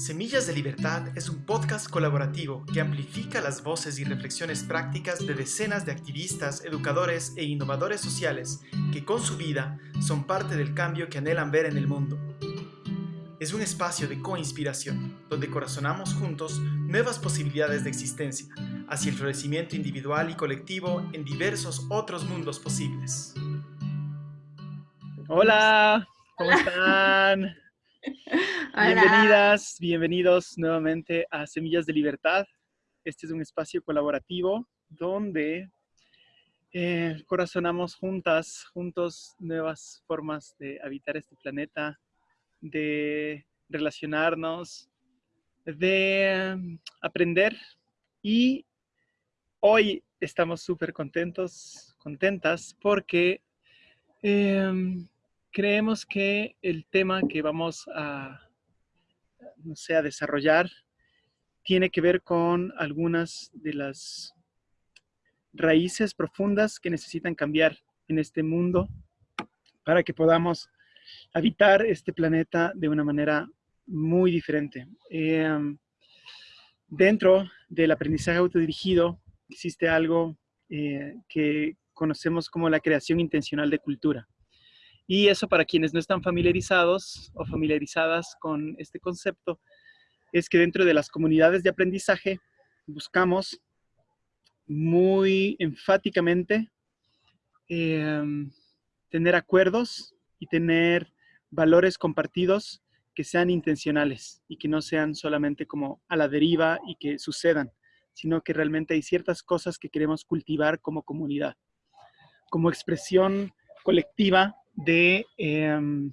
Semillas de Libertad es un podcast colaborativo que amplifica las voces y reflexiones prácticas de decenas de activistas, educadores e innovadores sociales que con su vida son parte del cambio que anhelan ver en el mundo. Es un espacio de coinspiración, donde corazonamos juntos nuevas posibilidades de existencia, hacia el florecimiento individual y colectivo en diversos otros mundos posibles. Hola, ¿cómo están? Bienvenidas, bienvenidos nuevamente a Semillas de Libertad. Este es un espacio colaborativo donde eh, corazonamos juntas, juntos, nuevas formas de habitar este planeta, de relacionarnos, de mm, aprender. Y hoy estamos súper contentos, contentas, porque em, creemos que el tema que vamos a, no sé, a desarrollar tiene que ver con algunas de las raíces profundas que necesitan cambiar en este mundo para que podamos habitar este planeta de una manera muy diferente. Em, dentro del aprendizaje autodirigido existe algo eh, que conocemos como la creación intencional de cultura. Y eso para quienes no están familiarizados o familiarizadas con este concepto, es que dentro de las comunidades de aprendizaje buscamos muy enfáticamente em, tener acuerdos y tener valores compartidos que sean intencionales y que no sean solamente como a la deriva y que sucedan, sino que realmente hay ciertas cosas que queremos cultivar como comunidad, como expresión colectiva de em,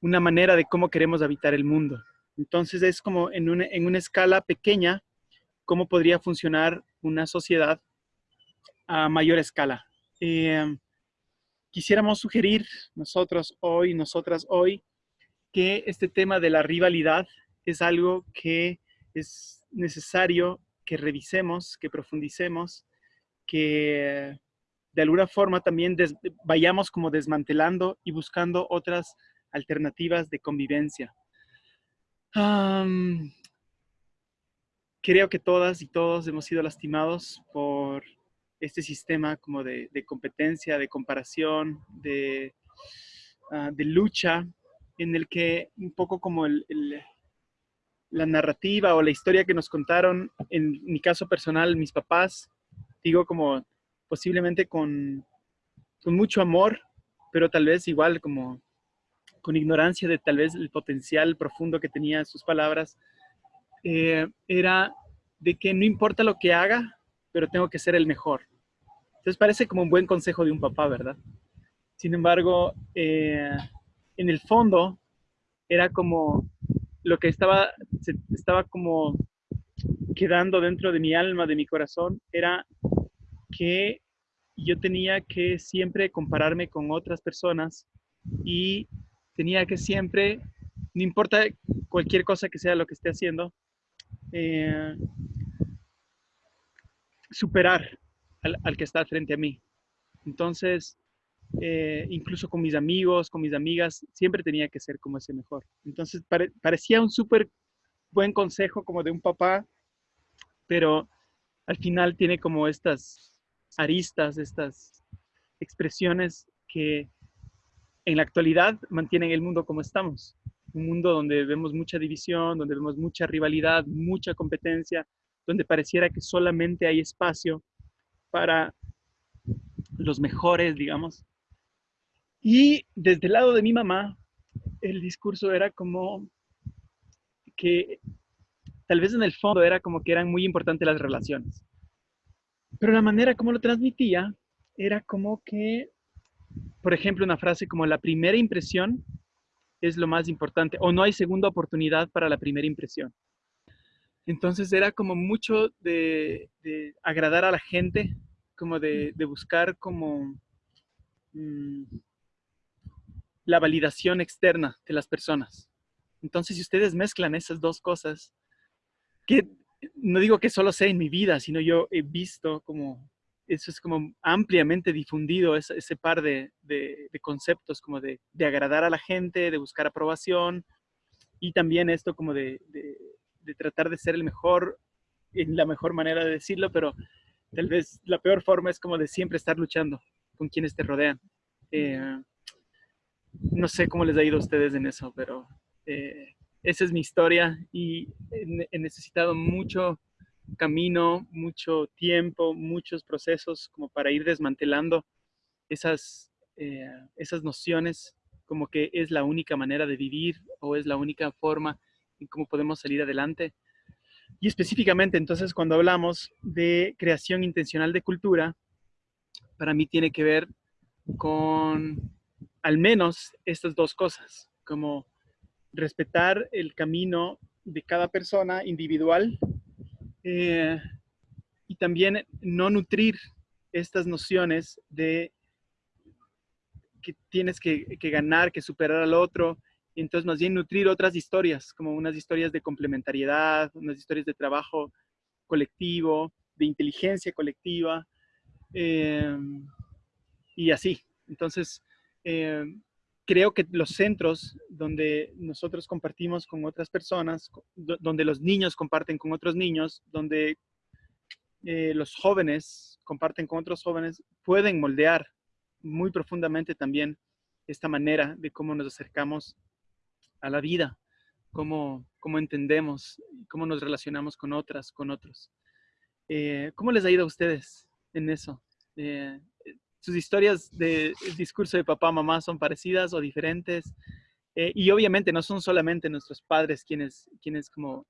una manera de cómo queremos habitar el mundo. Entonces es como en una, en una escala pequeña, cómo podría funcionar una sociedad a mayor escala. Em, quisiéramos sugerir nosotros hoy, nosotras hoy, que este tema de la rivalidad es algo que es necesario que revisemos, que profundicemos, que de alguna forma también vayamos como desmantelando y buscando otras alternativas de convivencia. creo que todas y todos hemos sido lastimados por este sistema como de, competencia, de comparación, de, ah, de, lucha, en el que un poco como la narrativa o la historia que nos contaron, en mi caso personal, mis papás, digo como posiblemente con, mucho amor, pero tal vez igual como con ignorancia de tal vez el potencial profundo que tenía sus palabras, eh, era de que no importa lo que haga, pero tengo que ser el mejor. Entonces parece como un buen consejo de un papá, ¿verdad? Sin embargo, eh, en el fondo era como lo que estaba, estaba como quedando dentro de mi alma, de mi corazón, era que yo tenía que siempre compararme con otras personas y tenía que siempre, no importa cualquier cosa que sea lo que esté haciendo, eh, superar al, que está frente a mí. Entonces, eh, incluso con mis amigos, con mis amigas, siempre tenía que ser como ese mejor. Entonces, parecía un súper buen consejo como de un papá, pero al final tiene como estas aristas, estas expresiones que en la actualidad mantienen el mundo como estamos. Un mundo donde vemos mucha división, donde vemos mucha rivalidad, mucha competencia, donde pareciera que solamente hay espacio para los mejores, digamos. Y desde el lado de mi mamá, el discurso era como que tal vez en el fondo era como que eran muy importantes las relaciones. Pero la manera como lo transmitía era como que, por ejemplo, una frase como la primera impresión es lo más importante o no hay segunda oportunidad para la primera impresión. Entonces era como mucho de, agradar a la gente, como de, buscar como mm, la validación externa de las personas. Entonces, si ustedes mezclan esas dos cosas, que no digo que solo sea en mi vida, sino yo he visto como eso es como ampliamente difundido, ese, ese par de, de, conceptos como de, de, agradar a la gente, de buscar aprobación, y también esto como de, de, tratar de ser el mejor, en la mejor manera de decirlo, pero tal vez la peor forma es como de siempre estar luchando con quienes te rodean. Eh, no sé cómo les ha ido a ustedes en eso, pero eh, esa es mi historia y he necesitado mucho camino, mucho tiempo, muchos procesos como para ir desmantelando esas, eh, esas nociones como que es la única manera de vivir o es la única forma en cómo podemos salir adelante. Y específicamente entonces cuando hablamos de creación intencional de cultura, para mí tiene que ver con al menos estas dos cosas, como respetar el camino de cada persona individual eh, y también no nutrir estas nociones de que tienes que, ganar, que superar al otro, y entonces más bien nutrir otras historias, como unas historias de complementariedad, unas historias de trabajo colectivo, de inteligencia colectiva, eh, y así. Entonces, eh, creo que los centros donde nosotros compartimos con otras personas, donde los niños comparten con otros niños, donde eh, los jóvenes comparten con otros jóvenes, pueden moldear muy profundamente también esta manera de cómo nos acercamos a la vida, cómo, cómo entendemos, cómo nos relacionamos con otras, con otros. Eh, ¿Cómo les ha ido a ustedes en eso? Eh, ¿Sus historias de discurso de papá, mamá son parecidas o diferentes? Eh, y obviamente no son solamente nuestros padres quienes, quienes como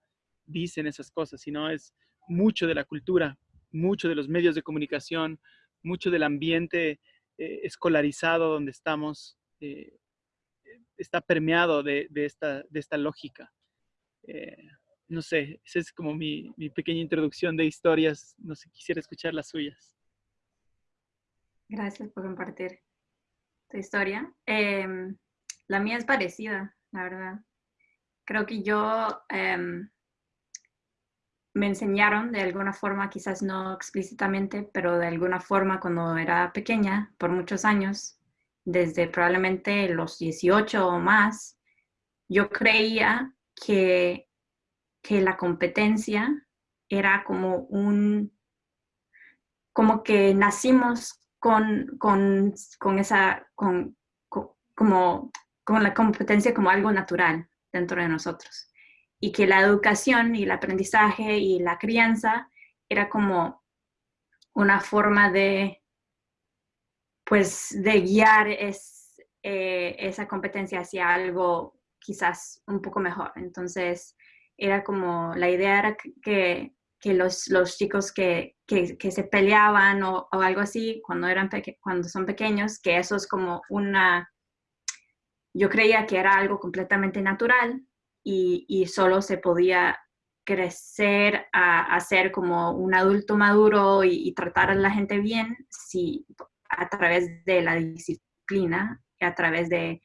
dicen esas cosas, sino es mucho de la cultura, mucho de los medios de comunicación, mucho del ambiente eh, escolarizado donde estamos eh, está permeado de, esta, de esta lógica. Eh, no sé, esa es como mi, pequeña introducción de historias. No sé, quisiera escuchar las suyas. Gracias por compartir tu historia. Em, la mía es parecida, la verdad. Creo que yo em, me enseñaron de alguna forma, quizás no explícitamente, pero de alguna forma cuando era pequeña, por muchos años, desde probablemente los 18 o más, yo creía que, que la competencia era como un, como que nacimos con, con, con esa, con, como, con la competencia como algo natural dentro de nosotros y que la educación y el aprendizaje y la crianza era como una forma de, pues, de guiar es, eh, esa competencia hacia algo quizás un poco mejor. Entonces, era como, la idea era que, que los, los, chicos que, que, que se peleaban o, o, algo así cuando, eran cuando son pequeños, que eso es como una, yo creía que era algo completamente natural, y, solo se podía crecer a, ser como un adulto maduro y, tratar a la gente bien si, a través de la disciplina y a través de,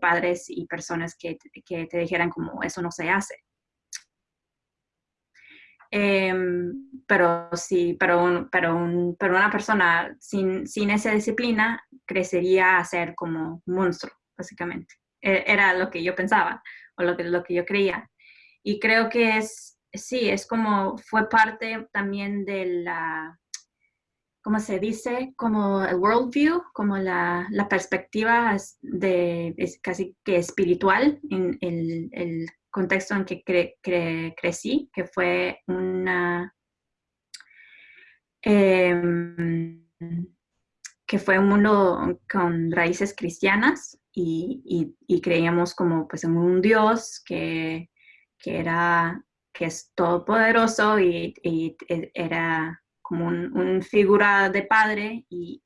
padres y personas que, te dijeran como eso no se hace. Em, pero sí, pero, pero, pero una persona sin, sin esa disciplina crecería a ser como un monstruo, básicamente. E, era lo que yo pensaba o lo que, lo que yo creía. Y creo que es, sí, es como, fue parte también de la, ¿cómo se dice? Como el worldview, como la, la perspectiva de, es casi que espiritual en el, el contexto en que crecí, que fue una... Em, que fue un mundo con raíces cristianas y, creíamos como pues en un Dios que, era, que es todopoderoso y, y era como un, figura de padre y,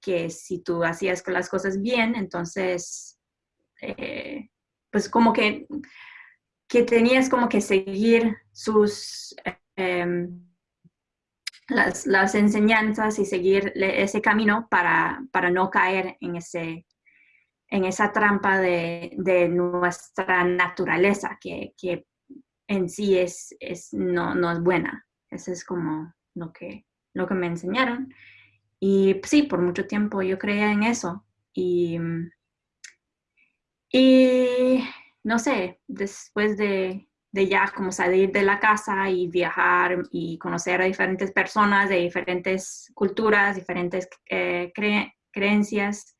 que si tú hacías las cosas bien, entonces eh, pues como que, que tenías como que seguir sus... Em, las, enseñanzas y seguir ese camino para, para no caer en ese, en esa trampa de, nuestra naturaleza, que, en sí es, es no, no, es buena. Eso es como lo que, lo que me enseñaron. Y sí, por mucho tiempo yo creía en eso. Y, y no sé, después de, de ya como salir de la casa y viajar y conocer a diferentes personas de diferentes culturas, diferentes eh, creencias,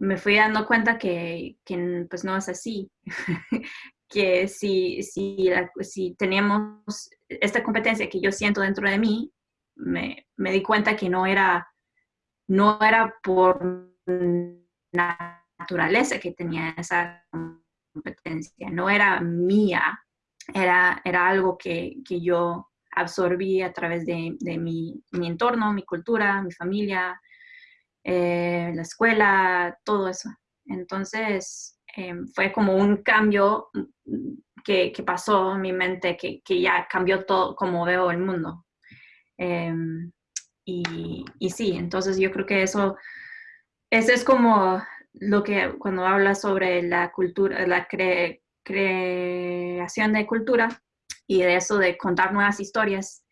me fui dando cuenta que, que pues no es así. que si, si, si teníamos esta competencia que yo siento dentro de mí, me, me di cuenta que no era, no era por naturaleza que tenía esa competencia, no era mía, era, era algo que, que yo absorbí a través de, de mi, mi, entorno, mi cultura, mi familia, eh, la escuela, todo eso. Entonces, eh, fue como un cambio que, que, pasó en mi mente, que, que, ya cambió todo como veo el mundo. Eh, y, y, sí, entonces yo creo que eso, eso es como lo que cuando habla sobre la cultura, la cre, creación de cultura y de eso de contar nuevas historias,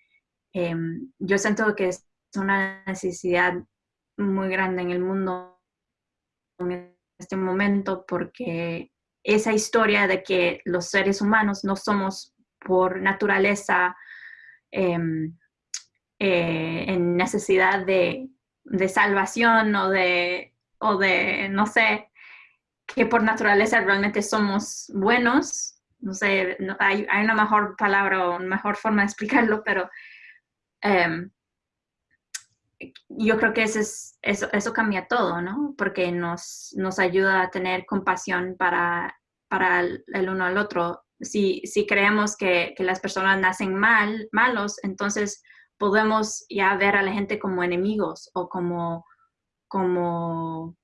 eh, yo siento que es una necesidad muy grande en el mundo en este momento porque esa historia de que los seres humanos no somos por naturaleza eh, eh, en necesidad de, de, salvación o de, o de, no sé, que por naturaleza realmente somos buenos. No sé, no, hay, hay, una mejor palabra o una mejor forma de explicarlo, pero eh, yo creo que eso, es, eso, eso, cambia todo, ¿no? Porque nos, nos ayuda a tener compasión para, para el, el, uno al otro. Si, si creemos que, que, las personas nacen mal, malos, entonces podemos ya ver a la gente como enemigos o como, como,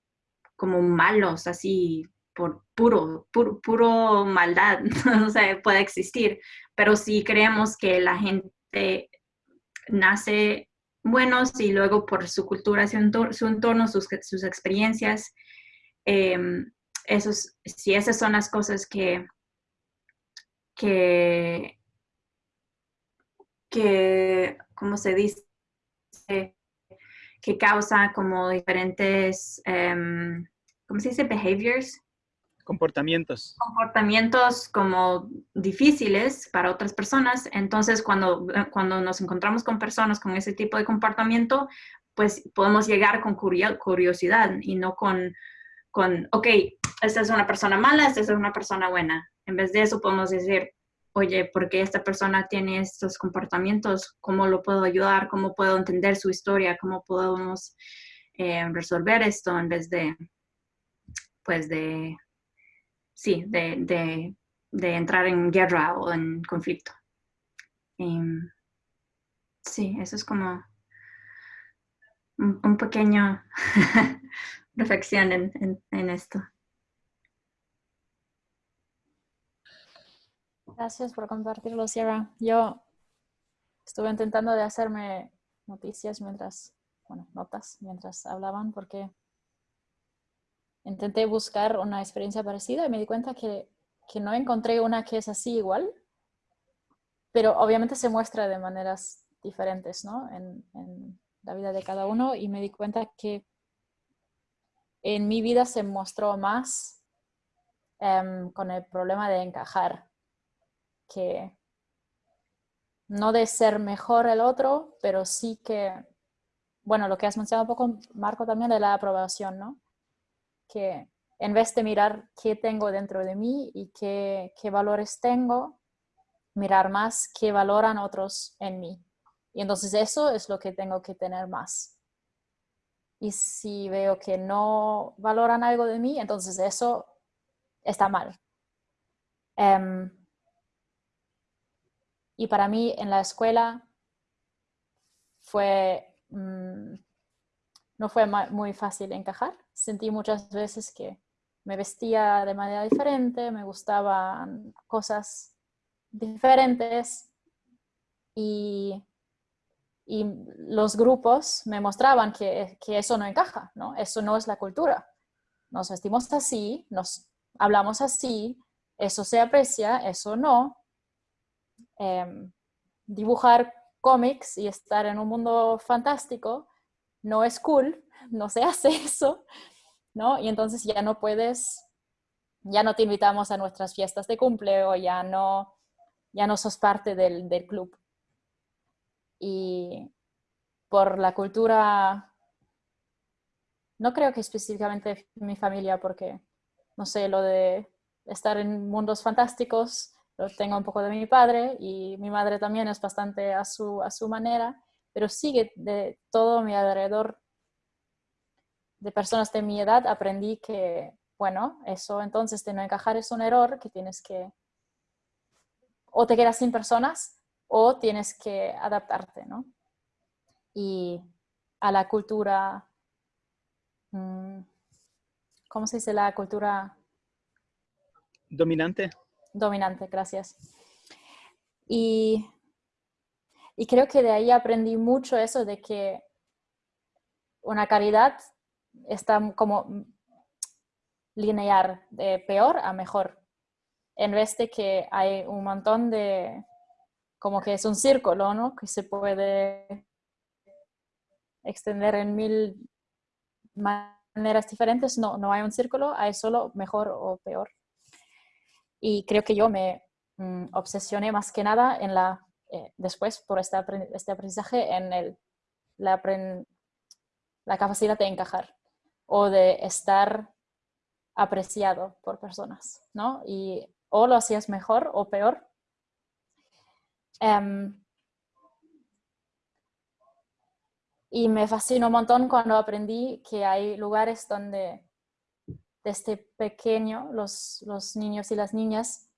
como malos, así por puro, puro, puro maldad, no sé, puede existir. Pero si creemos que la gente nace buenos y luego por su cultura, su entorno, su entorno sus, sus, experiencias. Eh, esos, si esas son las cosas que, que, que ¿cómo se dice? Que causa como diferentes, um, ¿cómo se dice? Behaviors. Comportamientos. Comportamientos como difíciles para otras personas. Entonces, cuando, cuando nos encontramos con personas con ese tipo de comportamiento, pues podemos llegar con curiosidad y no con, con, ok, esta es una persona mala, esta es una persona buena. En vez de eso podemos decir, oye, ¿por qué esta persona tiene estos comportamientos? ¿Cómo lo puedo ayudar? ¿Cómo puedo entender su historia? ¿Cómo podemos eh, resolver esto en vez de, pues de sí, de, de, de, entrar en guerra o en conflicto. Um, sí, eso es como un, un pequeño reflexión en, en esto. Gracias por compartirlo, Sierra. Yo estuve intentando de hacerme noticias mientras, bueno, notas mientras hablaban porque intenté buscar una experiencia parecida y me di cuenta que, que, no encontré una que es así igual, pero obviamente se muestra de maneras diferentes ¿no? en, la vida de cada uno y me di cuenta que en mi vida se mostró más um, con el problema de encajar, que no de ser mejor el otro, pero sí que, bueno, lo que has mencionado un poco, Marco, también de la aprobación, ¿no? que en vez de mirar qué tengo dentro de mí y qué, qué valores tengo, mirar más qué valoran otros en mí. Y entonces eso es lo que tengo que tener más. Y si veo que no valoran algo de mí, entonces eso está mal. Um, y para mí en la escuela fue, um, no fue muy fácil encajar sentí muchas veces que me vestía de manera diferente, me gustaban cosas diferentes y, y los grupos me mostraban que, que, eso no encaja, ¿no? Eso no es la cultura. Nos vestimos así, nos hablamos así, eso se aprecia, eso no. Eh, dibujar cómics y estar en un mundo fantástico no es cool, no se hace eso, ¿no? Y entonces ya no puedes ya no te invitamos a nuestras fiestas de cumple o ya no, ya no sos parte del club. Y por la cultura, no creo que específicamente mi familia, porque, no sé, lo de estar en mundos fantásticos, lo tengo un poco de mi padre y mi madre también es bastante a su, a su manera, pero sigue de todo mi alrededor de personas de mi edad aprendí que, bueno, eso entonces de no encajar es un error que tienes que, o te quedas sin personas o tienes que adaptarte, ¿no? Y a la cultura, mm, ¿cómo se dice la cultura? Dominante. Dominante, gracias. Y, creo que de ahí aprendí mucho eso de que una caridad está como lineal, de peor a mejor, en vez de que hay un montón de, como que es un círculo, ¿no? Que se puede extender en mil maneras diferentes. No, no hay un círculo, hay solo mejor o peor. Y creo que yo me mm, obsesioné más que nada en la, eh, después por este, este, aprendizaje en el, la, la capacidad de encajar o de estar apreciado por personas, ¿no? Y o lo hacías mejor o peor. Em, y me fascinó un montón cuando aprendí que hay lugares donde desde pequeño los, los niños y las niñas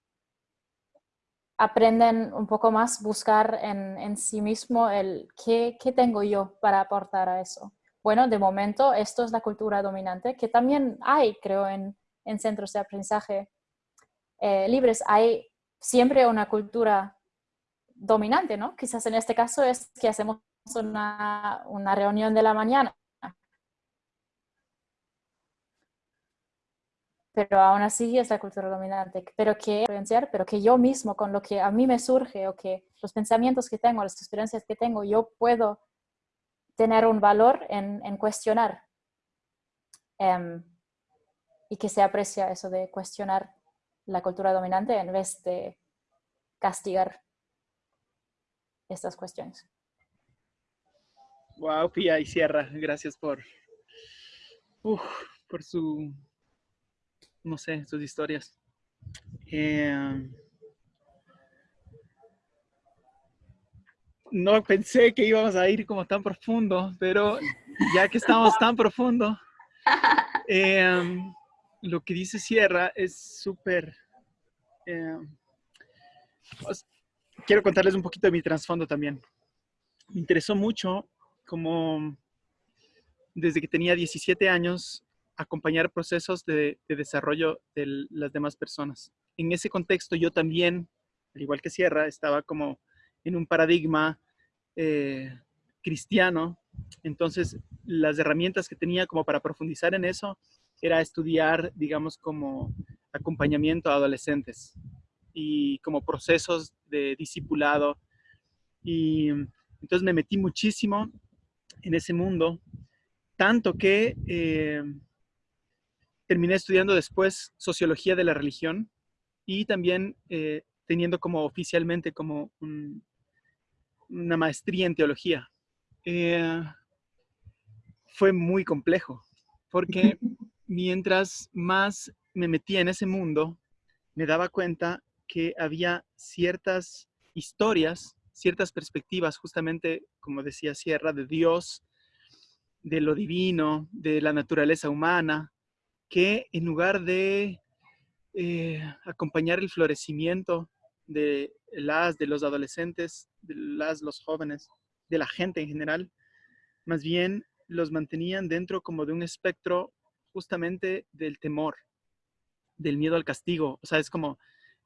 aprenden un poco más buscar en, en sí mismo el ¿qué, qué tengo yo para aportar a eso bueno, de momento esto es la cultura dominante, que también hay, creo, en, centros de aprendizaje eh, libres. Hay siempre una cultura dominante, ¿no? Quizás en este caso es que hacemos una, una reunión de la mañana. Pero aún así es la cultura dominante, pero que pero que yo mismo con lo que a mí me surge o que los pensamientos que tengo, las experiencias que tengo, yo puedo tener un valor en, cuestionar em, y que se aprecia eso de cuestionar la cultura dominante en vez de castigar estas cuestiones. Wow, Pia y Sierra, gracias por, por su, no sé, sus historias. Eh, no pensé que íbamos a ir como tan profundo, pero ya que estamos tan profundo, em, lo que dice Sierra es súper... Em, quiero contarles un poquito de mi trasfondo también. Me interesó mucho como desde que tenía 17 años acompañar procesos de, de desarrollo de las demás personas. En ese contexto yo también, al igual que Sierra, estaba como en un paradigma eh, cristiano. Entonces, las herramientas que tenía como para profundizar en eso era estudiar, digamos, como acompañamiento a adolescentes y como procesos de discipulado. Y entonces me metí muchísimo en ese mundo, tanto que eh, terminé estudiando después sociología de la religión y también eh, teniendo como oficialmente como un, una maestría en teología. Eh, fue muy complejo, porque mientras más me metía en ese mundo, me daba cuenta que había ciertas historias, ciertas perspectivas, justamente, como decía Sierra, de Dios, de lo divino, de la naturaleza humana, que en lugar de eh, acompañar el florecimiento de las, de los adolescentes, de las, los jóvenes, de la gente en general, más bien los mantenían dentro como de un espectro justamente del temor, del miedo al castigo. O sea, es como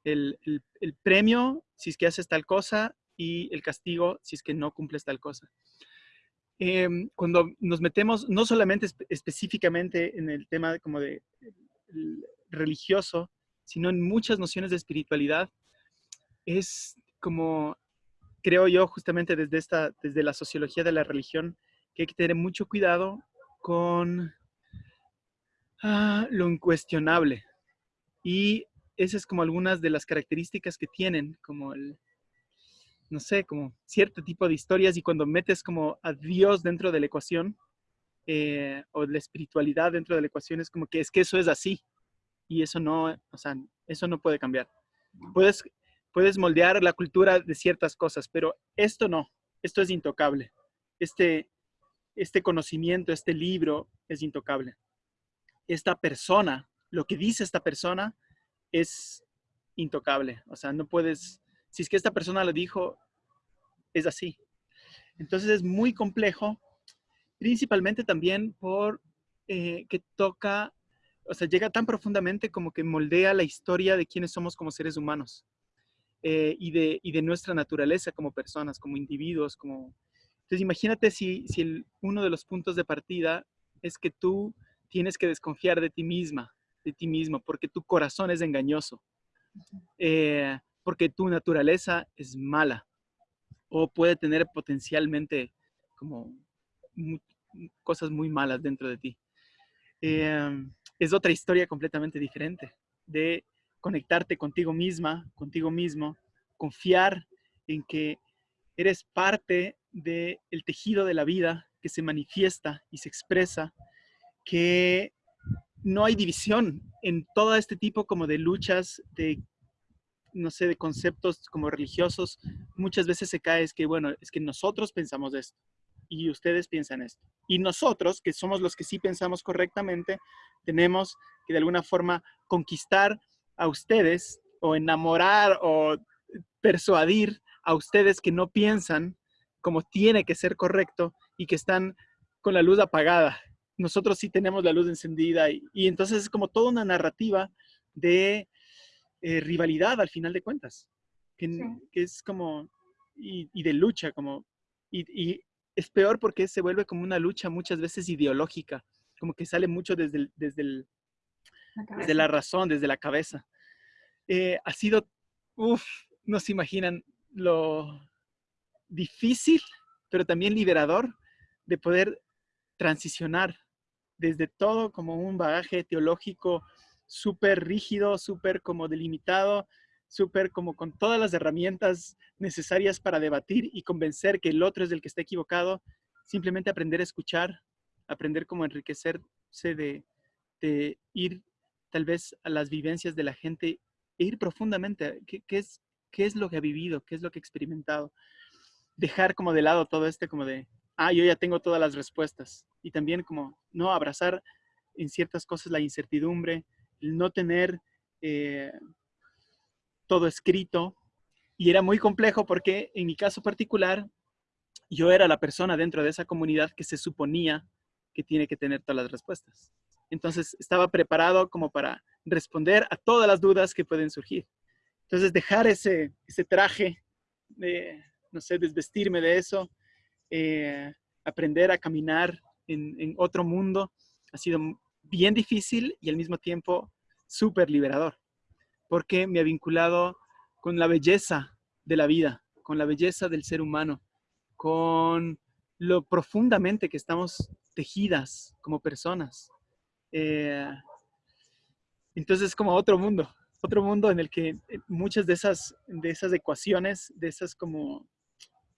el, el, premio si es que haces tal cosa y el castigo si es que no cumples tal cosa. Em, cuando nos metemos no solamente específicamente en el tema como de religioso, sino en muchas nociones de espiritualidad, es como, creo yo, justamente desde, esta, desde la sociología de la religión, que hay que tener mucho cuidado con ah, lo incuestionable. Y esas es como algunas de las características que tienen, como el, no sé, como cierto tipo de historias y cuando metes como a Dios dentro de la ecuación eh, o la espiritualidad dentro de la ecuación es como que es que eso es así y eso no, o sea, eso no puede cambiar. Puedes, puedes moldear la cultura de ciertas cosas, pero esto no, esto es intocable. Este, este conocimiento, este libro es intocable. Esta persona, lo que dice esta persona es intocable. O sea, no puedes, si es que esta persona lo dijo, es así. Entonces es muy complejo, principalmente también por eh, que toca, o sea, llega tan profundamente como que moldea la historia de quiénes somos como seres humanos eh, y, de, y de nuestra naturaleza como personas, como individuos, como... Entonces imagínate si, si uno de los puntos de partida es que tú tienes que desconfiar de ti misma, de ti mismo, porque tu corazón es engañoso. Eh, porque tu naturaleza es mala o puede tener potencialmente como cosas muy malas dentro de ti. Em, es otra historia completamente diferente de conectarte contigo misma, contigo mismo, confiar en que eres parte del tejido de la vida que se manifiesta y se expresa, que no hay división en todo este tipo como de luchas, de no sé, de conceptos como religiosos, muchas veces se cae es que, bueno, es que nosotros pensamos esto y ustedes piensan esto. Y nosotros, que somos los que sí pensamos correctamente, tenemos que de alguna forma conquistar a ustedes o enamorar o persuadir a ustedes que no piensan como tiene que ser correcto y que están con la luz apagada. Nosotros sí tenemos la luz encendida y, entonces es como toda una narrativa de eh, rivalidad al final de cuentas, que, es como, y, de lucha, como, y, es peor porque se vuelve como una lucha muchas veces ideológica, como que sale mucho desde, desde, el, la desde la razón, desde la cabeza. Eh, ha sido, uff, no se imaginan lo difícil, pero también liberador de poder transicionar desde todo como un bagaje teológico súper rígido, súper como delimitado, súper como con todas las herramientas necesarias para debatir y convencer que el otro es el que está equivocado, simplemente aprender a escuchar, aprender cómo enriquecerse de, ir tal vez a las vivencias de la gente e ir profundamente, ¿qué, qué, es, qué es lo que ha vivido, qué es lo que ha experimentado. Dejar como de lado todo este como de, ah, yo ya tengo todas las respuestas. Y también como, no, abrazar en ciertas cosas la incertidumbre, no tener eh, todo escrito. Y era muy complejo porque en mi caso particular, yo era la persona dentro de esa comunidad que se suponía que tiene que tener todas las respuestas. Entonces estaba preparado como para responder a todas las dudas que pueden surgir. Entonces dejar ese, ese traje, de, no sé, desvestirme de eso, eh, aprender a caminar en, en otro mundo, ha sido bien difícil y al mismo tiempo súper liberador, porque me ha vinculado con la belleza de la vida, con la belleza del ser humano, con lo profundamente que estamos tejidas como personas. Eh, entonces es como otro mundo, otro mundo en el que muchas de esas, de esas ecuaciones, de esas como,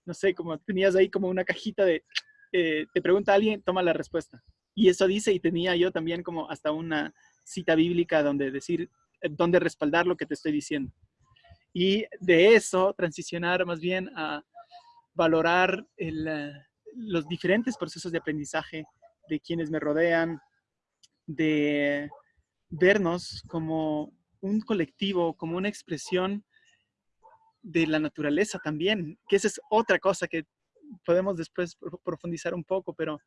no sé, como tenías ahí como una cajita de, eh, te pregunta alguien, toma la respuesta. Y eso dice, y tenía yo también como hasta una cita bíblica donde decir, eh, donde respaldar lo que te estoy diciendo. Y de eso transicionar más bien a valorar eh, los diferentes procesos de aprendizaje de quienes me rodean, de vernos como un colectivo, como una expresión de la naturaleza también, que esa es otra cosa que podemos después profundizar un poco, pero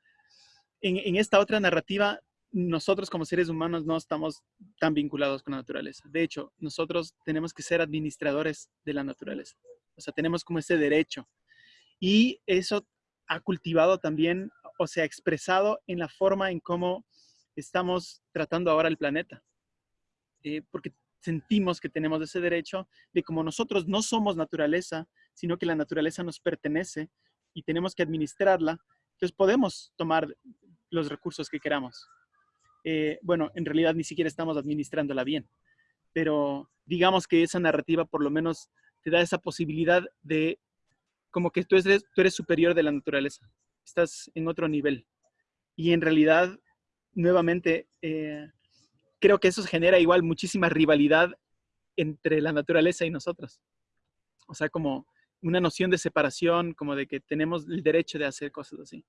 en, esta otra narrativa, nosotros como seres humanos no estamos tan vinculados con la naturaleza. De hecho, nosotros tenemos que ser administradores de la naturaleza. O sea, tenemos como ese derecho. Y eso ha cultivado también, o sea, expresado en la forma en cómo estamos tratando ahora el planeta. Eh, porque sentimos que tenemos ese derecho de como nosotros no somos naturaleza, sino que la naturaleza nos pertenece y tenemos que administrarla, entonces podemos tomar los recursos que queramos. Eh, bueno, en realidad ni siquiera estamos administrándola bien, pero digamos que esa narrativa por lo menos te da esa posibilidad de como que tú eres, superior de la naturaleza, estás en otro nivel. Y en realidad, nuevamente, eh, creo que eso genera igual muchísima rivalidad entre la naturaleza y nosotros. O sea, como una noción de separación, como de que tenemos el derecho de hacer cosas así.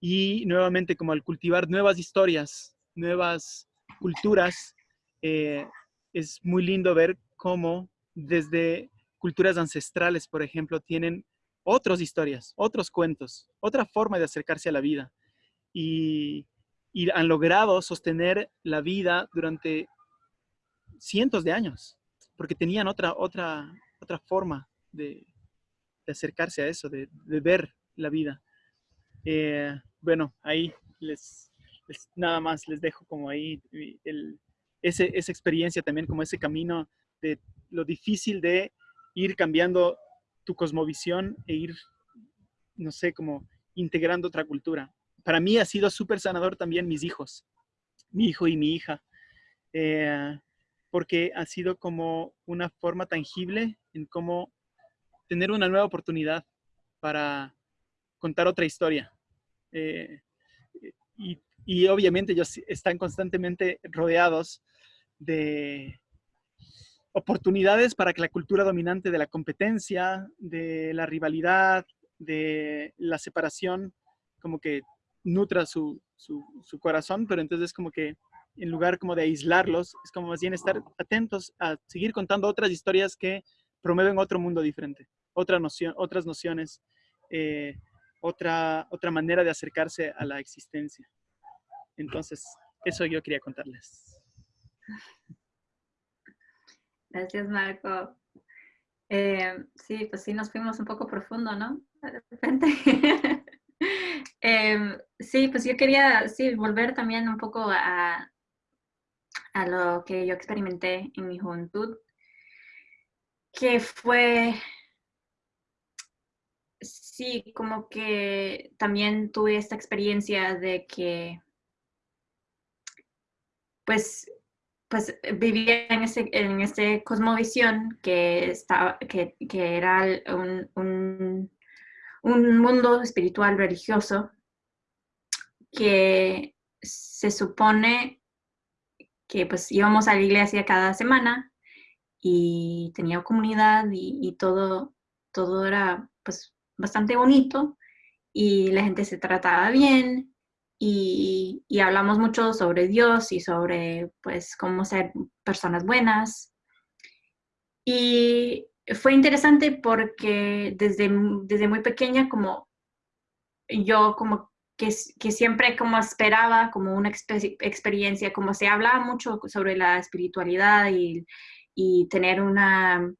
Y nuevamente, como al cultivar nuevas historias, nuevas culturas, eh, es muy lindo ver cómo desde culturas ancestrales, por ejemplo, tienen otras historias, otros cuentos, otra forma de acercarse a la vida. Y, han logrado sostener la vida durante cientos de años, porque tenían otra, otra, otra forma de, acercarse a eso, de, ver la vida. Eh, bueno, ahí les, nada más les dejo como ahí ese, esa experiencia también, como ese camino de lo difícil de ir cambiando tu cosmovisión e ir, no sé, como integrando otra cultura. Para mí ha sido súper sanador también mis hijos, mi hijo y mi hija, eh, porque ha sido como una forma tangible en cómo tener una nueva oportunidad para contar otra historia. Eh, y, obviamente ellos están constantemente rodeados de oportunidades para que la cultura dominante de la competencia, de la rivalidad, de la separación, como que nutra su, su, su corazón, pero entonces como que en lugar como de aislarlos, es como más bien estar atentos a seguir contando otras historias que promueven otro mundo diferente, otra noción, otras nociones, eh, otra, otra manera de acercarse a la existencia. Entonces, eso yo quería contarles. Gracias, Marco. Eh, sí, pues sí, nos fuimos un poco profundo, ¿no? De repente. Em, sí, pues yo quería, sí, volver también un poco a, a lo que yo experimenté en mi juventud, que fue, sí, como que también tuve esta experiencia de que, pues, pues vivía en ese, en ese cosmovisión que, estaba, que, que era un, un, un, mundo espiritual religioso que se supone que pues íbamos a la iglesia cada semana y tenía comunidad y, y todo, todo era pues bastante bonito y la gente se trataba bien y, hablamos mucho sobre Dios y sobre pues cómo ser personas buenas. Y fue interesante porque desde, desde muy pequeña como yo como que, siempre como esperaba como una experiencia, como se hablaba mucho sobre la espiritualidad y, y tener una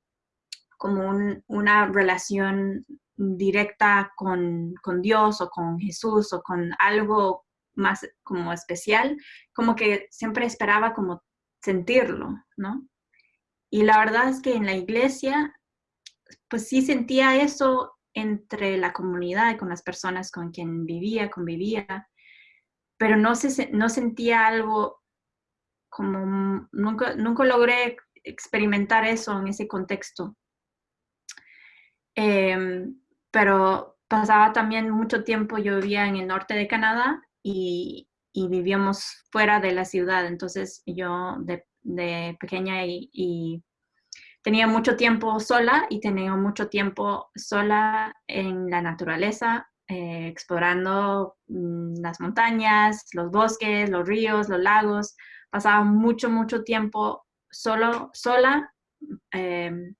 como una relación directa con, con, Dios o con Jesús o con algo más como especial, como que siempre esperaba como sentirlo, ¿no? Y la verdad es que en la iglesia, pues sí sentía eso entre la comunidad con las personas con quien vivía, convivía, pero no, se, no sentía algo como, nunca, nunca logré experimentar eso en ese contexto. Em, pero pasaba también mucho tiempo, yo vivía en el norte de Canadá y, vivíamos fuera de la ciudad. Entonces yo de, pequeña y, tenía mucho tiempo sola y tenía mucho tiempo sola en la naturaleza, eh, explorando mm, las montañas, los bosques, los ríos, los lagos. Pasaba mucho, mucho tiempo solo, sola em,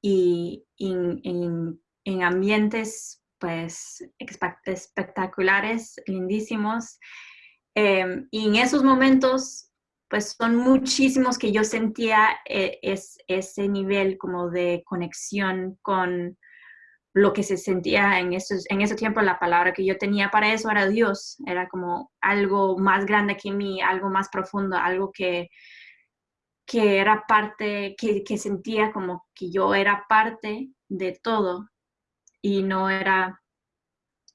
y en ambientes pues espectaculares, lindísimos. Em, y en esos momentos, pues son muchísimos que yo sentía eh, es, ese nivel como de conexión con lo que se sentía en, esos, en ese tiempo, la palabra que yo tenía para eso era Dios, era como algo más grande que mí, algo más profundo, algo que, que era parte, que sentía como que yo era parte de todo y no era,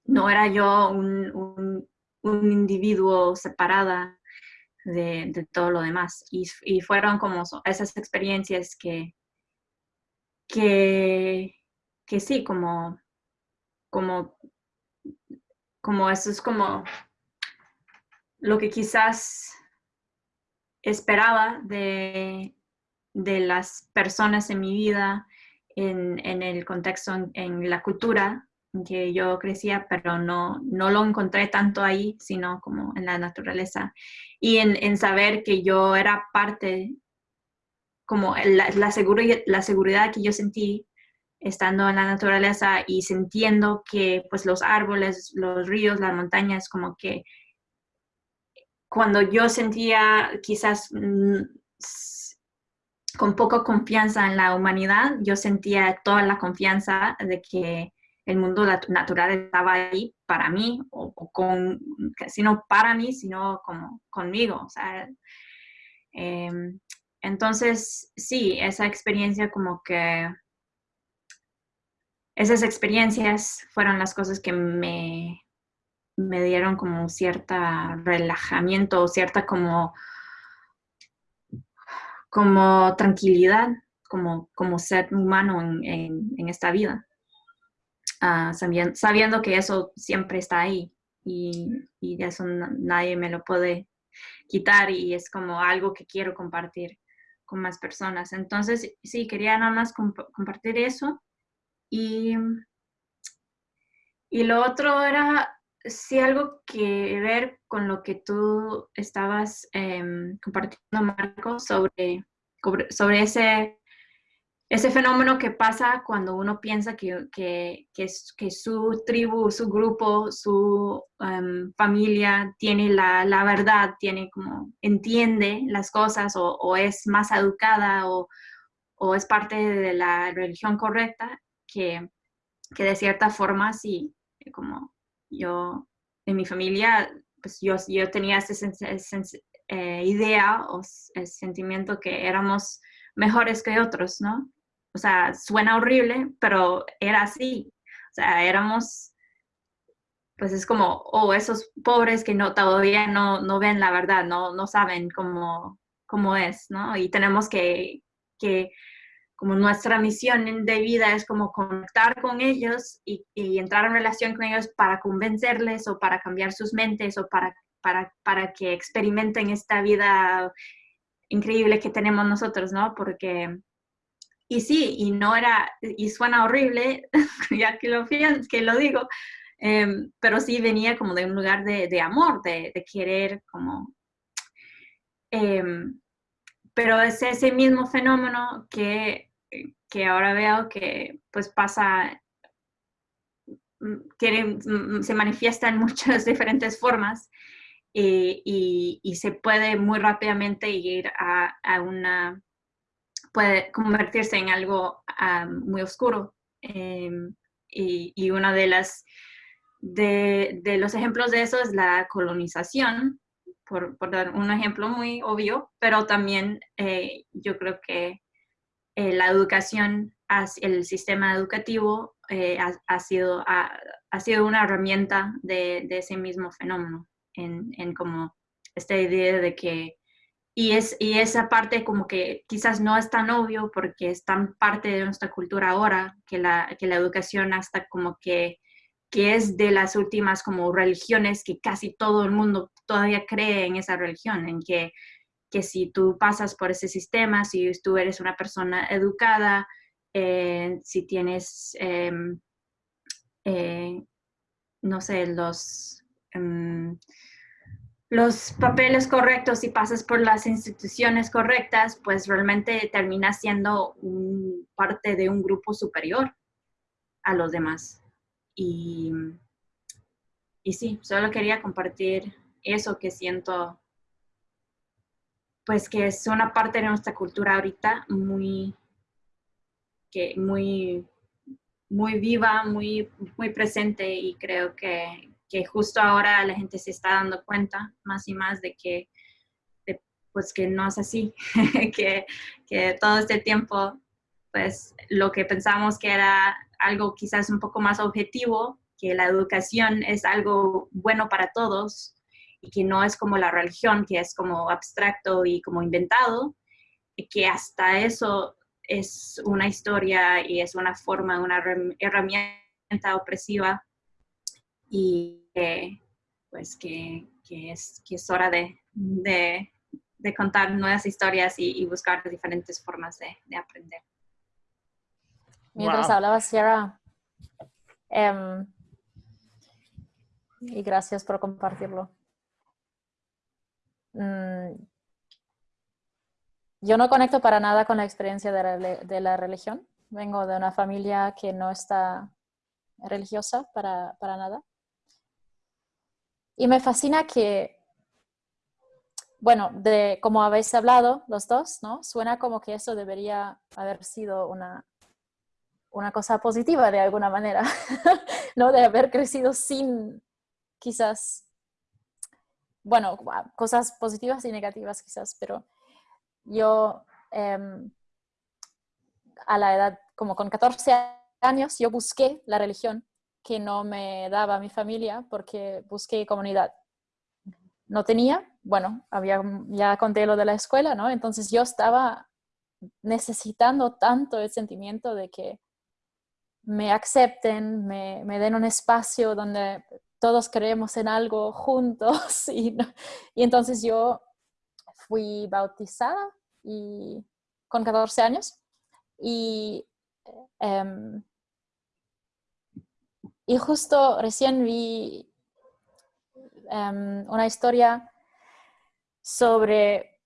no era yo un, un, individuo separada de, todo lo demás. Y, y, fueron como esas experiencias que, que, que sí, como, como, como eso es como lo que quizás esperaba de, de las personas en mi vida, en, en el contexto, en, la cultura en que yo crecía, pero no, no lo encontré tanto ahí, sino como en la naturaleza. Y en, en saber que yo era parte, como la, la, seguridad, la seguridad que yo sentí estando en la naturaleza y sintiendo que pues los árboles, los ríos, las montañas, como que cuando yo sentía quizás mm, con poca confianza en la humanidad, yo sentía toda la confianza de que el mundo natural estaba ahí para mí, o, con, sino para mí, sino como conmigo. O sea, em, entonces, sí, esa experiencia como que, esas experiencias fueron las cosas que me, me dieron como cierta relajamiento, cierta como, como tranquilidad, como, como ser humano en, en, esta vida. Uh, sabiendo, que eso siempre está ahí y, y de eso nadie me lo puede quitar y es como algo que quiero compartir con más personas. Entonces, sí, quería nada más comp compartir eso. Y, y lo otro era sí algo que ver con lo que tú estabas em, compartiendo, Marco, sobre, sobre ese, ese fenómeno que pasa cuando uno piensa que, que, que, su tribu, su grupo, su em, familia tiene la, la, verdad, tiene como, entiende las cosas o, o es más educada o, o, es parte de la religión correcta, que, que de cierta forma sí, como yo, en mi familia, pues yo, yo tenía esa eh, idea o sentimiento que éramos mejores que otros, ¿no? O sea, suena horrible, pero era así. O sea, éramos, pues es como, oh, esos pobres que no, todavía no, no ven la verdad, no, no saben cómo, cómo es, ¿no? Y tenemos que, que como nuestra misión de vida es como conectar con ellos y, entrar en relación con ellos para convencerles o para cambiar sus mentes o para, para, para que experimenten esta vida increíble que tenemos nosotros, ¿no? Porque, y sí, y no era, y suena horrible, ya que lo, que lo digo, em, pero sí venía como de un lugar de, de amor, de, querer como... Em, pero es ese mismo fenómeno que, que ahora veo que pues pasa, tiene, mm, mm, se manifiesta en muchas diferentes formas eh, y, y, se puede muy rápidamente ir a, a una, puede convertirse en algo ah, muy oscuro. Em, y, y, una de las de, de, los ejemplos de eso es la colonización, por, por dar un ejemplo muy obvio, pero también eh, yo creo que eh, la educación, el sistema educativo eh, ha, sido, ha, sido una herramienta de, ese mismo fenómeno, en, en, como esta idea de que, y, es, y esa parte como que quizás no es tan obvio porque es tan parte de nuestra cultura ahora, que la, que la educación hasta como que que es de las últimas como religiones que casi todo el mundo todavía cree en esa religión, en que, que si tú pasas por ese sistema, si tú eres una persona educada, eh, si tienes, em, eh, no sé, los, em, los papeles correctos y pasas por las instituciones correctas, pues realmente terminas siendo parte de un grupo superior a los demás. Y, y sí, solo quería compartir eso que siento, pues que es una parte de nuestra cultura ahorita muy, que muy, muy viva, muy, muy presente y creo que, que justo ahora la gente se está dando cuenta más y más de que, pues que no es así, que, que todo este tiempo, pues lo que pensamos que era algo quizás un poco más objetivo, que la educación es algo bueno para todos y que no es como la religión, que es como abstracto y como inventado, y que hasta eso es una historia y es una forma, una herramienta opresiva y pues que, es, que es hora de, de, contar nuevas historias y, buscar diferentes formas de, aprender. Mientras hablaba Sierra, em, y gracias por compartirlo. Mm, yo no conecto para nada con la experiencia de la, religión. Vengo de una familia que no está religiosa para, para nada. Y me fascina que, bueno, de como habéis hablado los dos, ¿no? Suena como que eso debería haber sido una, una cosa positiva de alguna manera, ¿no? De haber crecido sin quizás, bueno, cosas positivas y negativas quizás, pero yo em, a la edad, como con 14 años, yo busqué la religión que no me daba mi familia porque busqué comunidad. No tenía, bueno, había, ya conté lo de la escuela, ¿no? Entonces yo estaba necesitando tanto el sentimiento de que me acepten, me den un espacio donde todos creemos en algo juntos. Y, entonces yo fui bautizada y, con 14 años y, em, y justo recién vi em, una historia sobre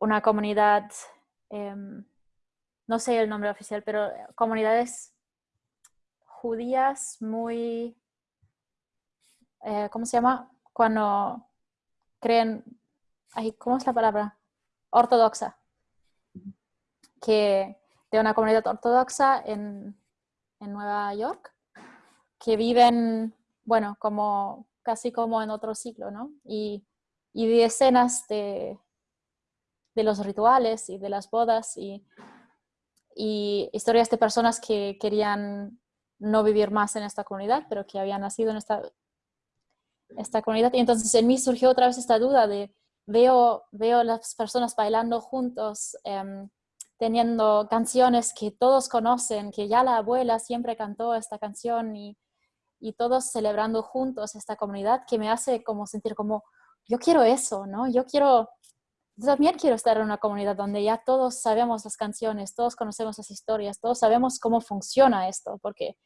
una comunidad, em, no sé el nombre oficial, pero comunidades judías muy eh, ¿cómo se llama? Cuando creen, ¿cómo es la palabra? Ortodoxa. Que de una comunidad ortodoxa en, Nueva York, que viven, bueno, como casi como en otro ciclo, ¿no? Y, y vi escenas de, de los rituales y de las bodas y, y historias de personas que querían no vivir más en esta comunidad, pero que habían nacido en esta esta comunidad. Y entonces en mí surgió otra vez esta duda de, veo, veo las personas bailando juntos, em, teniendo canciones que todos conocen, que ya la abuela siempre cantó esta canción y, y todos celebrando juntos esta comunidad que me hace como sentir como, yo quiero eso, ¿no? Yo quiero, también quiero estar en una comunidad donde ya todos sabemos las canciones, todos conocemos las historias, todos sabemos cómo funciona esto, porque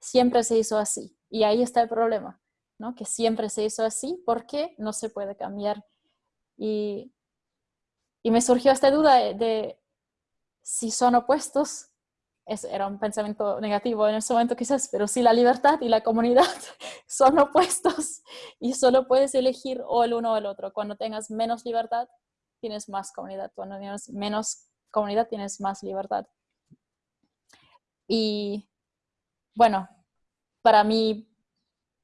siempre se hizo así. Y ahí está el problema que siempre se hizo así, porque no se puede cambiar. Y, me surgió esta duda de, si son opuestos, era un pensamiento negativo en ese momento quizás, pero si la libertad y la comunidad son opuestos y solo puedes elegir o el uno o el otro. Cuando tengas menos libertad, tienes más comunidad. Cuando tienes menos comunidad, tienes más libertad. Y bueno, para mí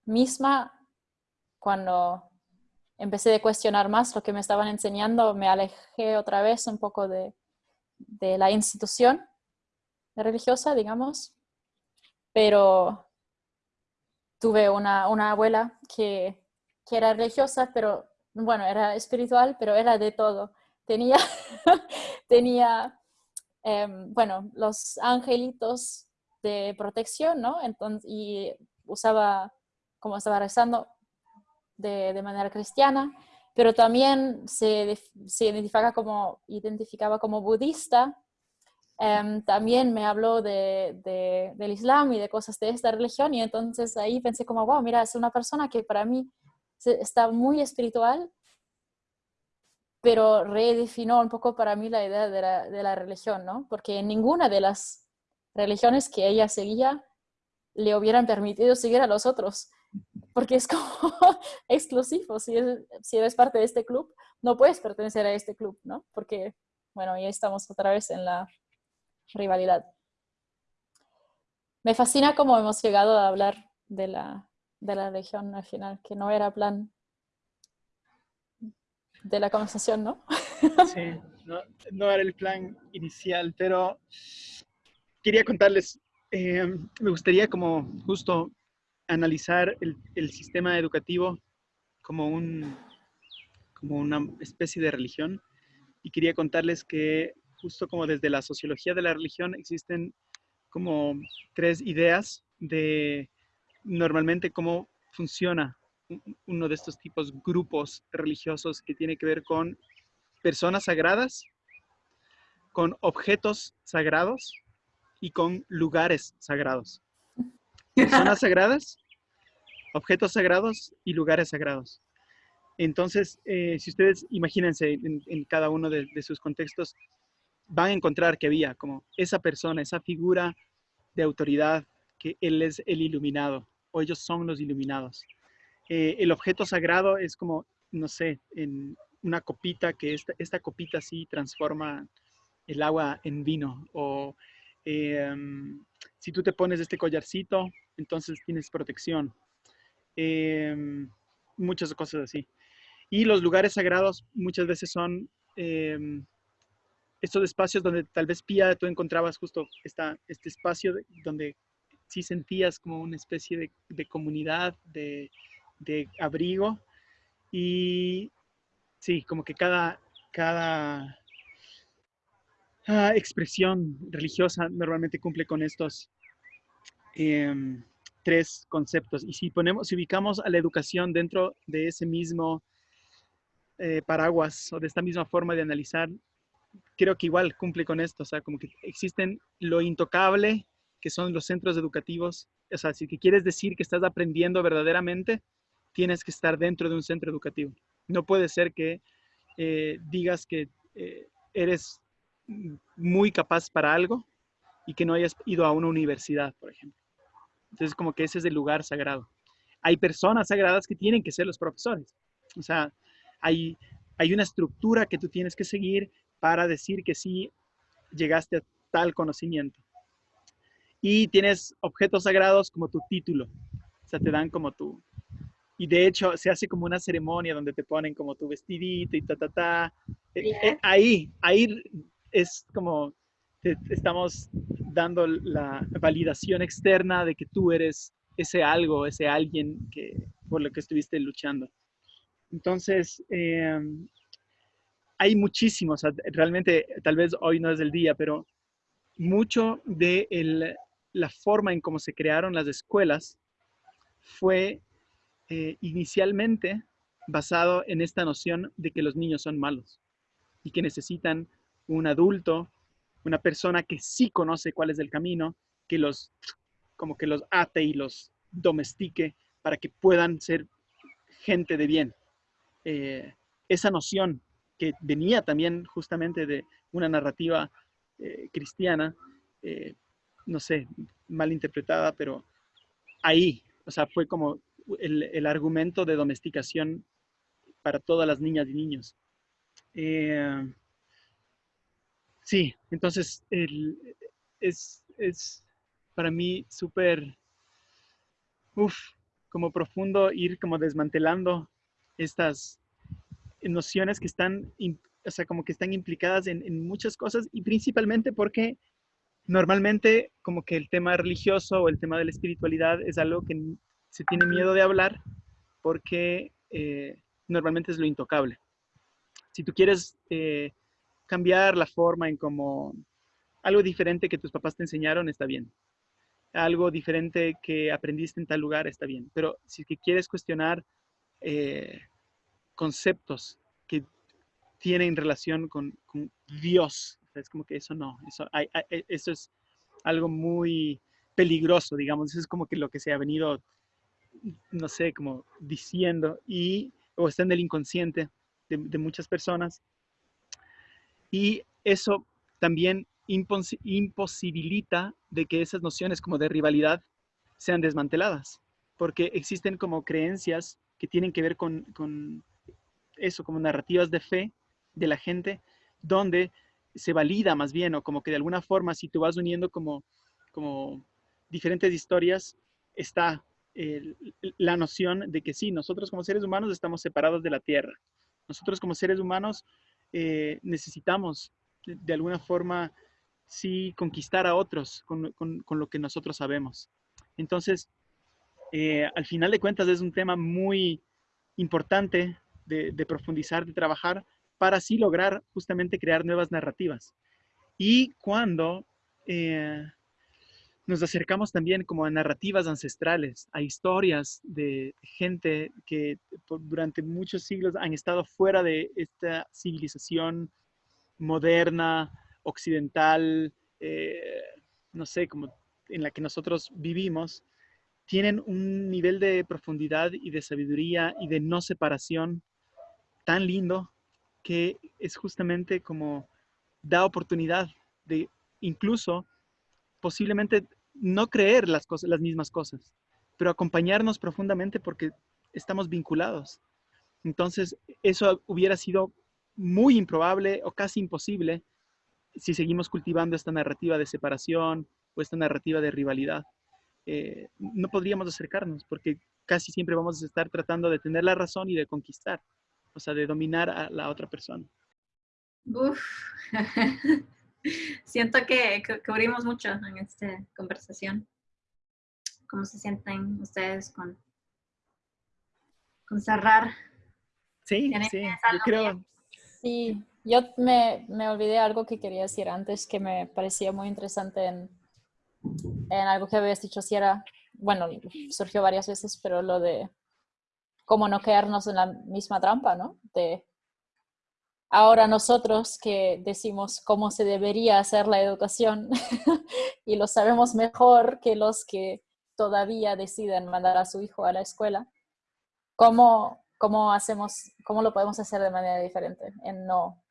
misma, cuando empecé a cuestionar más lo que me estaban enseñando, me alejé otra vez un poco de, la institución religiosa, digamos, pero tuve una, abuela que, era religiosa, pero bueno, era espiritual, pero era de todo. Tenía, tenía em, bueno, los angelitos de protección, ¿no? Entonces, y usaba como estaba rezando de, de manera cristiana, pero también se, se identificaba, como, identificaba como budista. Em, también me habló de, de, del Islam y de cosas de esta religión y entonces ahí pensé como, wow, mira, es una persona que para mí está muy espiritual, pero redefinió un poco para mí la idea de la, de la religión, ¿no? Porque en ninguna de las religiones que ella seguía le hubieran permitido seguir a los otros porque es como exclusivo. Si, eres parte de este club, no puedes pertenecer a este club, ¿no? Porque, bueno, ya estamos otra vez en la rivalidad. Me fascina cómo hemos llegado a hablar de la, de la religión al final, que no era plan de la conversación, ¿no? Sí, no, no era el plan inicial, pero quería contarles, eh, me gustaría como justo analizar el, sistema educativo como, como una especie de religión y quería contarles que justo como desde la sociología de la religión existen como tres ideas de normalmente cómo funciona uno de estos tipos grupos religiosos que tiene que ver con personas sagradas, con objetos sagrados y con lugares sagrados. Personas sagradas, objetos sagrados y lugares sagrados. Entonces, eh, si ustedes imagínense en, cada uno de, sus contextos, van a encontrar que había como esa persona, esa figura de autoridad, que él es el iluminado o ellos son los iluminados. Eh, el objeto sagrado es como, no sé, en una copita, que esta, esta copita sí transforma el agua en vino. O em, si tú te pones este collarcito, entonces tienes protección. Em, muchas cosas así. Y los lugares sagrados muchas veces son em, estos espacios donde tal vez Pía tú encontrabas justo esta, este espacio donde sí sentías como una especie de, comunidad, de, abrigo. Y sí, como que cada, cada ah, expresión religiosa normalmente cumple con estos em, tres conceptos. Y si ponemos, si ubicamos a la educación dentro de ese mismo eh, paraguas o de esta misma forma de analizar, creo que igual cumple con esto. O sea, como que existen lo intocable, que son los centros educativos. O sea, si quieres decir que estás aprendiendo verdaderamente, tienes que estar dentro de un centro educativo. No puede ser que eh, digas que eh, eres muy capaz para algo y que no hayas ido a una universidad, por ejemplo. Entonces, como que ese es el lugar sagrado. Hay personas sagradas que tienen que ser los profesores. O sea, hay, hay una estructura que tú tienes que seguir para decir que sí llegaste a tal conocimiento y tienes objetos sagrados como tu título. O sea, te dan como tu... Y de hecho se hace como una ceremonia donde te ponen como tu vestidito y ta, ta, ta. Eh, eh, ahí, ahí es como te, estamos dando la validación externa de que tú eres ese algo, ese alguien que, por lo que estuviste luchando. Entonces, em, hay muchísimos, realmente tal vez hoy no es el día, pero mucho de la forma en cómo se crearon las escuelas fue eh, inicialmente basado en esta noción de que los niños son malos y que necesitan un adulto, una persona que sí conoce cuál es el camino, que los como que los ate y los domestique para que puedan ser gente de bien. Eh, esa noción que venía también justamente de una narrativa eh, cristiana, no sé, mal interpretada, pero ahí, o sea, fue como el, argumento de domesticación para todas las niñas y niños. Eh, sí, entonces es, es, para mí súper, uff, como profundo ir como desmantelando estas nociones que están, o sea, como que están implicadas en, en muchas cosas y principalmente porque normalmente como que el tema religioso o el tema de la espiritualidad es algo que se tiene miedo de hablar porque eh, normalmente es lo intocable. Si tú quieres eh, cambiar la forma en como algo diferente que tus papás te enseñaron, está bien. Algo diferente que aprendiste en tal lugar, está bien. Pero si quieres cuestionar eh, conceptos que tienen relación con, Dios, es como que eso no, eso, e, eso es algo muy peligroso, digamos, eso es como que lo que se ha venido, no sé, como diciendo y, o está en el inconsciente de, muchas personas. Y eso también imposibilita de que esas nociones como de rivalidad sean desmanteladas, porque existen como creencias que tienen que ver con, con eso, como narrativas de fe de la gente, donde se valida más bien, o como que de alguna forma, si tú vas uniendo como, como diferentes historias, está la noción de que sí, nosotros como seres humanos estamos separados de la Tierra. Nosotros como seres humanos eh, necesitamos de, alguna forma, sí, conquistar a otros con, lo que nosotros sabemos. Entonces, eh, al final de cuentas es un tema muy importante de, profundizar, de trabajar, para así lograr justamente crear nuevas narrativas. Y cuando eh, nos acercamos también como a narrativas ancestrales, a historias de gente que durante muchos siglos han estado fuera de esta civilización moderna, occidental, eh, no sé, como en la que nosotros vivimos, tienen un nivel de profundidad y de sabiduría y de no separación tan lindo que es justamente como da oportunidad de incluso posiblemente no creer las, cosas, las mismas cosas, pero acompañarnos profundamente porque estamos vinculados. Entonces, eso hubiera sido muy improbable o casi imposible si seguimos cultivando esta narrativa de separación o esta narrativa de rivalidad. Eh, no podríamos acercarnos porque casi siempre vamos a estar tratando de tener la razón y de conquistar, o sea, de dominar a la otra persona. Uf. Siento que, cubrimos mucho en esta conversación. ¿Cómo se sienten ustedes con, con cerrar? Sí, sí, yo creo. Sí, yo me, me, olvidé algo que quería decir antes que me parecía muy interesante en, en algo que habías dicho, si era, bueno, surgió varias veces, pero lo de cómo no quedarnos en la misma trampa, ¿no? De ahora nosotros que decimos cómo se debería hacer la educación y lo sabemos mejor que los que todavía deciden mandar a su hijo a la escuela, ¿cómo, cómo, hacemos, cómo lo podemos hacer de manera diferente? En no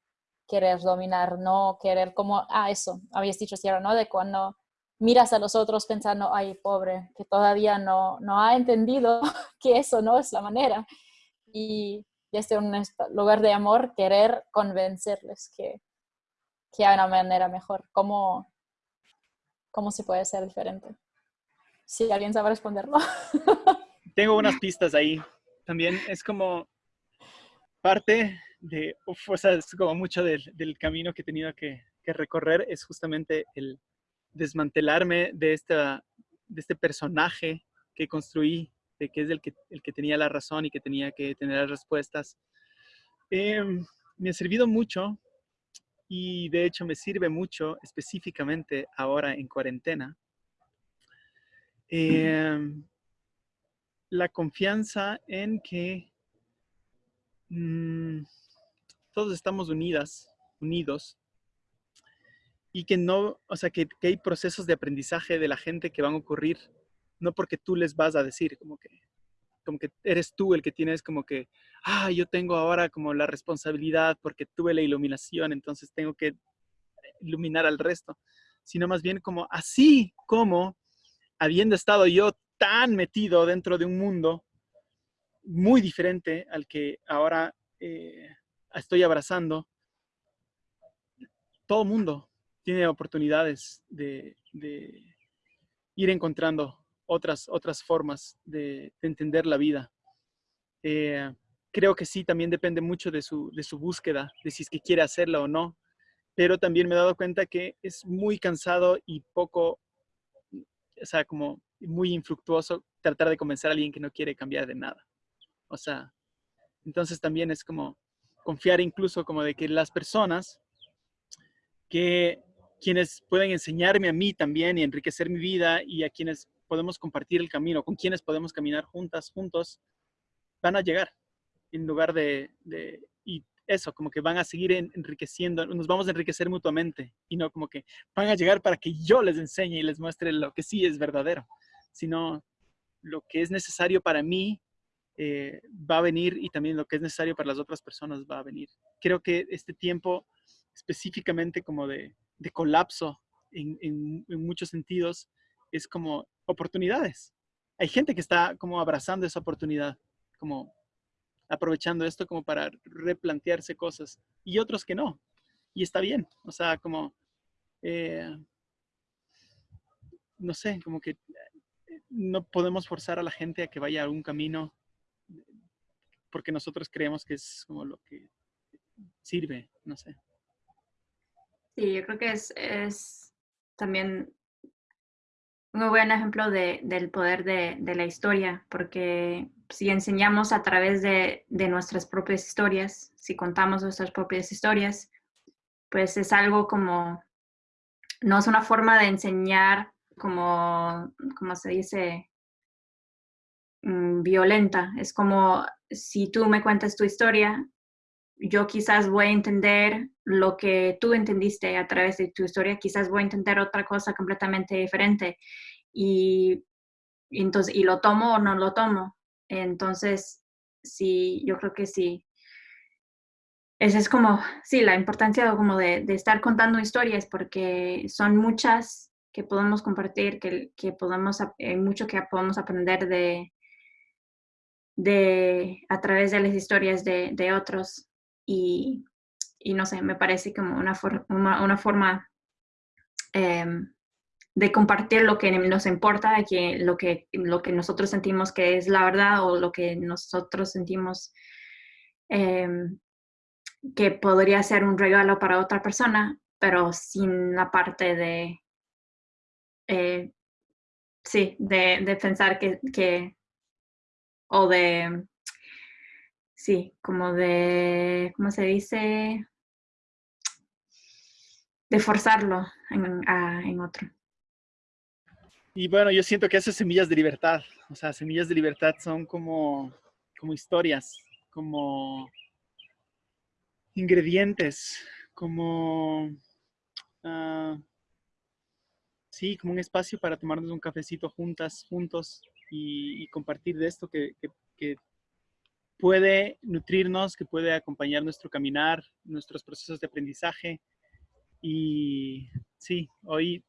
querer dominar, no querer como, ah, eso, habías dicho, Sierra, ¿no? De cuando miras a los otros pensando, ay, pobre, que todavía no, no ha entendido que eso no es la manera. Y desde un lugar de amor, querer convencerles que, que hay una manera mejor. ¿Cómo, ¿Cómo se puede ser diferente? Si alguien sabe responderlo. Tengo unas pistas ahí. También es como parte de, o sea, es como mucho del, del camino que he tenido que, que, recorrer, es justamente el desmantelarme de, esta, de este personaje que construí que es el que, el que tenía la razón y que tenía que tener las respuestas. Em, me ha servido mucho y de hecho me sirve mucho específicamente ahora en cuarentena. Em, la confianza en que mm, todos estamos unidas, unidos, y que no, o sea, que, que, hay procesos de aprendizaje de la gente que van a ocurrir no porque tú les vas a decir como que, como que eres tú el que tienes como que, ah, yo tengo ahora como la responsabilidad porque tuve la iluminación, entonces tengo que iluminar al resto, sino más bien como así como habiendo estado yo tan metido dentro de un mundo muy diferente al que ahora eh, estoy abrazando, todo mundo tiene oportunidades de, de ir encontrando otras, otras formas de, entender la vida. Eh, creo que sí, también depende mucho de su, de su búsqueda, de si es que quiere hacerla o no, pero también me he dado cuenta que es muy cansado y poco, o sea, como muy infructuoso tratar de convencer a alguien que no quiere cambiar de nada. O sea, entonces también es como confiar incluso como de que las personas que quienes pueden enseñarme a mí también y enriquecer mi vida y a quienes podemos compartir el camino, con quienes podemos caminar juntas, juntos, van a llegar en lugar de, y eso, como que van a seguir enriqueciendo, nos vamos a enriquecer mutuamente y no como que van a llegar para que yo les enseñe y les muestre lo que sí es verdadero, sino lo que es necesario para mí eh, va a venir y también lo que es necesario para las otras personas va a venir. Creo que este tiempo específicamente como de, colapso en, en muchos sentidos es como oportunidades. Hay gente que está como abrazando esa oportunidad, como aprovechando esto como para replantearse cosas y otros que no. Y está bien, o sea, como, eh, no sé, como que no podemos forzar a la gente a que vaya a un camino porque nosotros creemos que es como lo que sirve, no sé. Sí, yo creo que es, es también un buen ejemplo de, del poder de, de, la historia, porque si enseñamos a través de, de, nuestras propias historias, si contamos nuestras propias historias, pues es algo como, no es una forma de enseñar como, como se dice, mm, violenta. Es como si tú me cuentas tu historia, yo quizás voy a entender lo que tú entendiste a través de tu historia, quizás voy a entender otra cosa completamente diferente. Y, entonces, y lo tomo o no lo tomo. Entonces, sí, yo creo que sí. Esa es como, sí, la importancia como de, de, estar contando historias, porque son muchas que podemos compartir, que, que podemos, hay mucho que podemos aprender de, de, a través de las historias de, de otros. Y, y, no sé, me parece como una, forma eh, de compartir lo que nos importa, que lo, que, lo que nosotros sentimos que es la verdad o lo que nosotros sentimos eh, que podría ser un regalo para otra persona, pero sin la parte de, eh, sí, de, de pensar que, o de, sí, como de, ¿cómo se dice? De forzarlo en, otro. Y bueno, yo siento que esas semillas de libertad, o sea, semillas de libertad son como, como historias, como ingredientes, como, uh, sí, como un espacio para tomarnos un cafecito juntas, juntos y, y compartir de esto que, que, puede nutrirnos, que puede acompañar nuestro caminar, nuestros procesos de aprendizaje. Y sí, hoy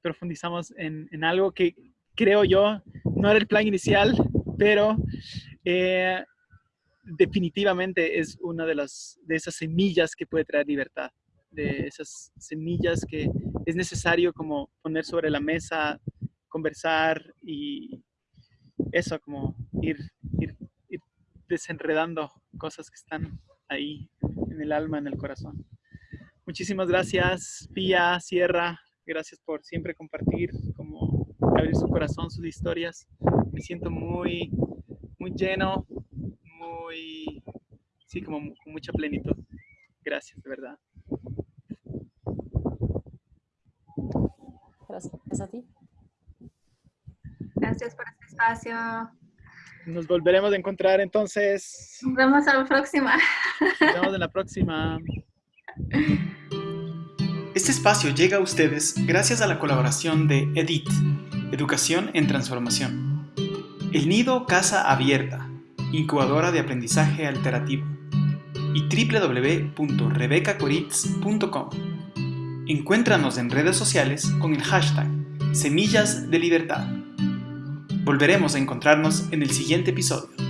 profundizamos en, en algo que creo yo no era el plan inicial, pero eh, definitivamente es una de, las, de esas semillas que puede traer libertad, de esas semillas que es necesario como poner sobre la mesa, conversar y eso, como ir, ir, desenredando cosas que están ahí en el alma, en el corazón. Muchísimas gracias, Pía, Sierra, gracias por siempre compartir, como abrir su corazón, sus historias. Me siento muy, muy lleno, muy, sí, como con mucha plenitud. Gracias, de verdad. Gracias a ti. Gracias por este espacio. Nos volveremos a encontrar entonces. Nos vemos a la próxima. Nos vemos en la próxima. Este espacio llega a ustedes gracias a la colaboración de EDIT, Educación en Transformación. El Nido Casa Abierta, incubadora de aprendizaje alternativo. Y www.rebecacoritz.com. Encuéntranos en redes sociales con el hashtag Semillas de Libertad. Volveremos a encontrarnos en el siguiente episodio.